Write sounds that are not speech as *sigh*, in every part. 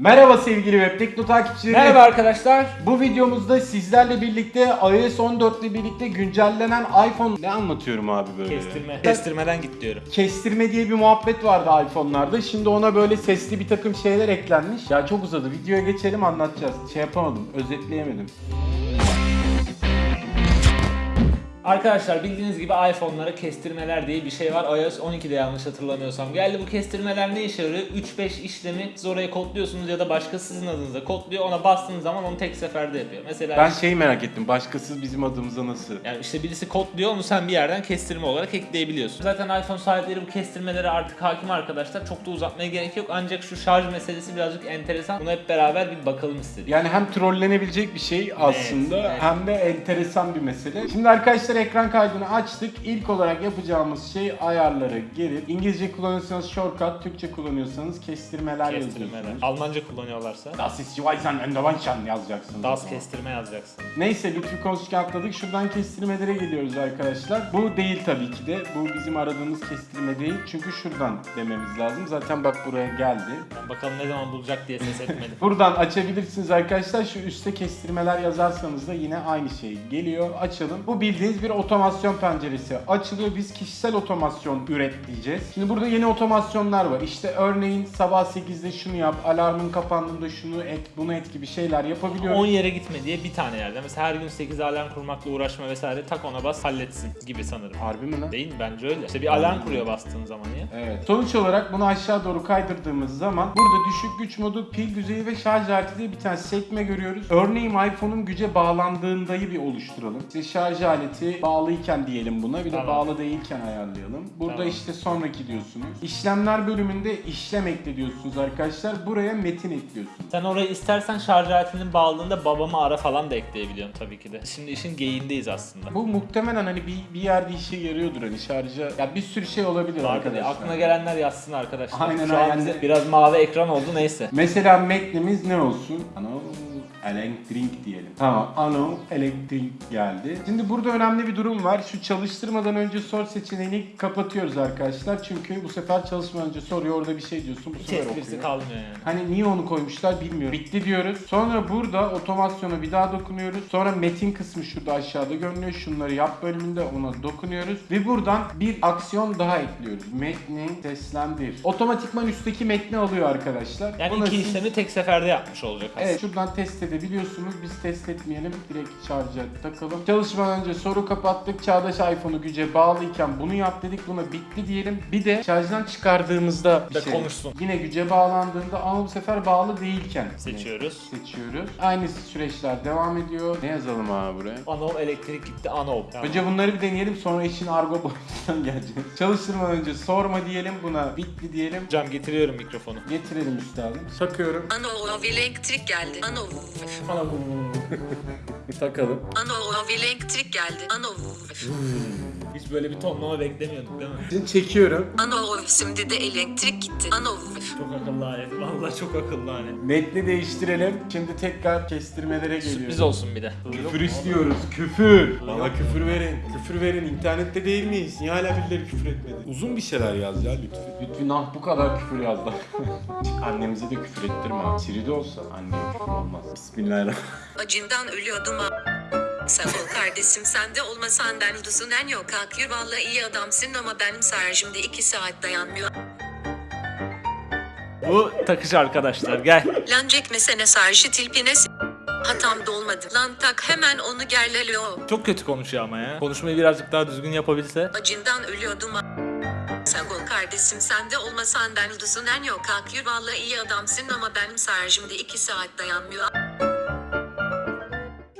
Merhaba sevgili Web Tekno takipçileri. Merhaba arkadaşlar. Bu videomuzda sizlerle birlikte iOS 14 ile birlikte güncellenen iPhone... Ne anlatıyorum abi böyle? Kestirme. Kestirmeden git diyorum. Kestirme diye bir muhabbet vardı iPhone'larda. Şimdi ona böyle sesli bir takım şeyler eklenmiş. Ya çok uzadı. Videoya geçelim anlatacağız. Şey yapamadım. Özetleyemedim. Arkadaşlar bildiğiniz gibi iPhone'lara kestirmeler diye bir şey var. iOS 12'de yanlış hatırlamıyorsam. Geldi bu kestirmeler ne işe yarıyor? 3-5 işlemi siz oraya kodluyorsunuz ya da başkası sizin adınıza kodluyor. Ona bastığınız zaman onu tek seferde yapıyor. Mesela Ben şeyi merak ettim. Başkası bizim adımıza nasıl? yani işte birisi kodluyor onu sen bir yerden kestirme olarak ekleyebiliyorsun. Zaten iPhone sahipleri bu kestirmelere artık hakim arkadaşlar. Çok da uzatmaya gerek yok. Ancak şu şarj meselesi birazcık enteresan. Bunu hep beraber bir bakalım istedik. Yani hem trollenebilecek bir şey aslında evet. hem de enteresan bir mesele. Şimdi arkadaşlar ekran kaydını açtık. İlk olarak yapacağımız şey ayarlara girip İngilizce kullanıyorsanız shortcut, Türkçe kullanıyorsanız kestirmeler, Kestirmeler. yazıyorsunuz. Almanca kullanıyorlarsa Das ist and Wanchan yazacaksınız. DAS kestirme yazacaksın. Neyse lütfü konuşurken atladık. Şuradan kestirmelere geliyoruz arkadaşlar. Bu değil tabii ki de. Bu bizim aradığımız kestirme değil. Çünkü şuradan dememiz lazım. Zaten bak buraya geldi. Ben bakalım ne zaman bulacak diye ses *laughs* etmedim. Buradan açabilirsiniz arkadaşlar. Şu üstte kestirmeler yazarsanız da yine aynı şey geliyor. Açalım. Bu bildiğiniz bir otomasyon penceresi. Açılıyor. Biz kişisel otomasyon üret diyeceğiz. Şimdi burada yeni otomasyonlar var. İşte örneğin sabah 8'de şunu yap, alarmın kapandığında şunu et, bunu et gibi şeyler yapabiliyoruz. 10 yere gitme diye bir tane yerde. Mesela her gün 8 alarm kurmakla uğraşma vesaire tak ona bas halletsin gibi sanırım. Harbi mi lan? Değil mi? Bence öyle. İşte bir alarm kuruyor bastığın zaman ya. Evet. Sonuç olarak bunu aşağı doğru kaydırdığımız zaman burada düşük güç modu, pil düzeyi ve şarj aleti diye bir tane sekme görüyoruz. Örneğin iPhone'un güce bağlandığındayı bir oluşturalım. İşte şarj aleti bağlıyken diyelim buna bir de Tamam. bağlı değilken ayarlayalım. Burada Tamam. işte sonraki diyorsunuz. İşlemler bölümünde işlem ekle diyorsunuz arkadaşlar. Buraya metin ekliyorsunuz. Sen orayı istersen şarj aletinin bağladığında babamı ara falan da ekleyebiliyorsun tabii ki de. Şimdi işin geyiğindeyiz aslında. Bu muhtemelen hani bir, bir yerde işe yarıyordur hani şarja. Ya bir sürü şey olabilir Vardı arkadaşlar. Aklına gelenler yazsın arkadaşlar. Aynen, Şu an aynen. bize biraz mavi ekran oldu neyse. Mesela metnimiz ne olsun? Ano elektrik diyelim. Tamam, ano elektrik geldi. Şimdi burada önemli bir durum var. Şu çalıştırmadan önce sor seçeneğini kapatıyoruz arkadaşlar. Çünkü bu sefer çalışmadan önce soruyor orada bir şey diyorsun. Bu sefer okuyor. kalmıyor yani. Hani niye onu koymuşlar bilmiyorum. Bitti diyoruz. Sonra burada otomasyona bir daha dokunuyoruz. Sonra metin kısmı şurada aşağıda görünüyor. Şunları yap bölümünde ona dokunuyoruz. Ve buradan bir aksiyon daha ekliyoruz. Metni seslendir. Otomatikman üstteki metni alıyor arkadaşlar. Yani Buna iki siz- işlemi tek seferde yapmış olacak aslında. Evet şuradan test edebiliyorsunuz. Biz test etmeyelim. Direkt şarja takalım. Çalışmadan önce soru kapattık. Çağdaş iPhone'u güce bağlıyken bunu yap dedik. Buna bitti diyelim. Bir de şarjdan çıkardığımızda bir De şey. konuşsun. Yine güce bağlandığında ama bu sefer bağlı değilken Seçiyoruz. seçiyoruz. Aynı süreçler devam ediyor. Ne yazalım abi buraya? Anov elektrik gitti anov. Tamam. Önce bunları bir deneyelim sonra işin argo boyutundan *laughs* geleceğiz. Çalıştırmadan önce sorma diyelim buna bitti diyelim. Hocam getiriyorum mikrofonu. Getirelim üstadım. Sakıyorum. Ano elektrik geldi. Ano Takalım. ano elektrik geldi. Ano Hiç böyle bir tonlama beklemiyorduk değil mi? Şimdi çekiyorum. ano şimdi de elektrik gitti. Ano Çok akıllı alet. Vallahi çok akıllı alet. Metni değiştirelim. Şimdi tekrar kestirmelere geliyoruz. Sürpriz olsun bir de. Küfür istiyoruz. Küfür. Bana küfür verin. Küfür verin. İnternette değil miyiz? Niye hala birileri küfür etmedi? Uzun bir şeyler yaz ya lütfen. Lütfen ah bu kadar küfür yazdı. *laughs* Annemize de küfür ettirme. Siri de olsa anneye küfür olmaz. Bismillahirrahmanirrahim. acından ölüyordum ol kardeşim sen de olmasan ben düzünen yok akıyor vallahi iyi adamsın ama benim şarjımda 2 saat dayanmıyor. Bu takış arkadaşlar gel. Lan çekmesene şarjı tilpine Hatam dolmadı. Lan tak hemen onu gerleliyor. Çok kötü konuşuyor ama ya. Konuşmayı birazcık daha düzgün yapabilse. Acından ölüyordum ha. Sağ ol kardeşim sen de olmasan ben düzünen yok akıyor vallahi iyi adamsın ama benim şarjımda 2 saat dayanmıyor.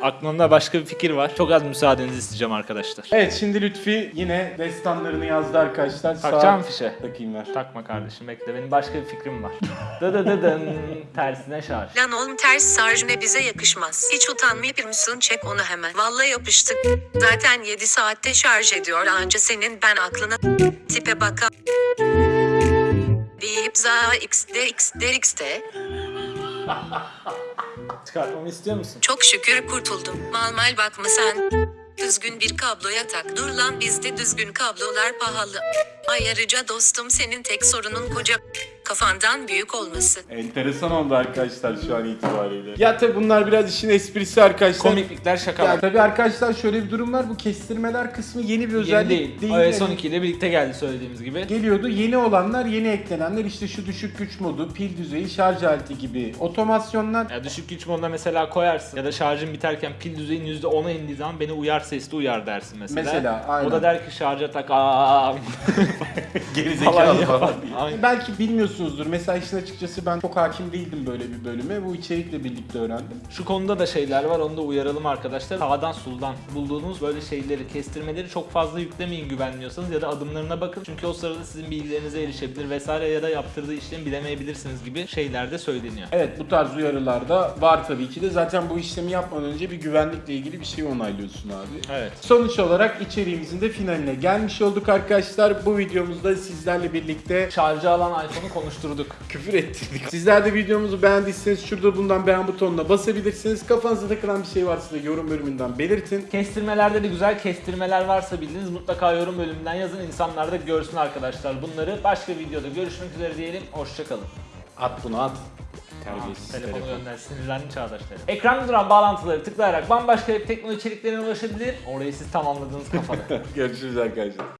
Aklımda başka bir fikir var. Çok az müsaadenizi isteyeceğim arkadaşlar. Evet şimdi Lütfi yine destanlarını yazdı arkadaşlar. Takacağım Saat- fişe. Takayım ver. Takma kardeşim bekle benim başka bir fikrim var. *laughs* Dı dı dı dın tersine şarj. Lan oğlum ters şarj ne bize yakışmaz. Hiç utanmayıp mısın çek onu hemen. Vallahi yapıştık. Zaten 7 saatte şarj ediyor anca senin ben aklına tipe baka. Bip za x d x d x d. *laughs* Çıkartmamı istiyor musun? Çok şükür kurtuldum. Mal mal bakma sen. Düzgün bir kabloya tak. Dur lan bizde düzgün kablolar pahalı. Ayrıca dostum senin tek sorunun koca kafandan büyük olması. Enteresan oldu arkadaşlar şu an itibariyle. Ya tabi bunlar biraz işin esprisi arkadaşlar. Komiklikler şakalar. Ya tabii arkadaşlar şöyle bir durum var. Bu kestirmeler kısmı yeni bir Yeni özellik değil. değil. iOS Yani 12 ile birlikte geldi söylediğimiz gibi. Geliyordu. Yeni olanlar, yeni eklenenler işte şu düşük güç modu, pil düzeyi, şarj aleti gibi otomasyonlar. Ya düşük güç moduna mesela koyarsın ya da şarjın biterken pil düzeyin %10'a indiği zaman beni uyar sesli uyar dersin mesela. Mesela, aynen. O da der ki şarja tak aa *laughs* Gerizekalı falan falan. Aynen. Belki bilmiyorsunuzdur. Mesela işin açıkçası ben çok hakim değildim böyle bir bölüme. Bu içerikle birlikte öğrendim. Şu konuda da şeyler var onu da uyaralım arkadaşlar. Sağdan soldan bulduğunuz böyle şeyleri, kestirmeleri çok fazla yüklemeyin güvenmiyorsanız ya da adımlarına bakın. Çünkü o sırada sizin bilgilerinize erişebilir vesaire ya da yaptırdığı işlemi bilemeyebilirsiniz gibi şeyler de söyleniyor. Evet bu tarz uyarılar da var tabii ki de. Zaten bu işlemi yapmadan önce bir güvenlikle ilgili bir şey onaylıyorsun abi. Evet. Sonuç olarak içeriğimizin de finaline gelmiş olduk arkadaşlar. Bu videomuzda sizlerle birlikte Şarjı alan iPhone'u konuşturduk. küfür ettirdik. Sizler de videomuzu beğendiyseniz şurada bulunan beğen butonuna basabilirsiniz. Kafanıza takılan bir şey varsa da yorum bölümünden belirtin. Kestirmelerde de güzel kestirmeler varsa bildiğiniz mutlaka yorum bölümünden yazın. İnsanlar da görsün arkadaşlar bunları. Başka videoda görüşmek üzere diyelim. Hoşçakalın. At bunu at. Terbiyesiz Telefonu telefon. gönder sinirlendim Çağdaş telefon. Ekranda duran bağlantıları tıklayarak bambaşka teknoloji içeriklerine ulaşabilir. Orayı siz tamamladınız kafada. *laughs* Görüşürüz arkadaşlar.